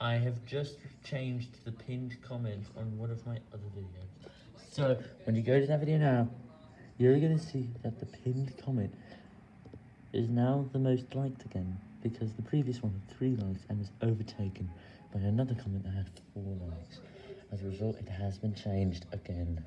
I have just changed the pinned comment on one of my other videos. So, when you go to that video now, you're going to see that the pinned comment is now the most liked again, because the previous one had 3 likes and was overtaken by another comment that had 4 likes. As a result, it has been changed again.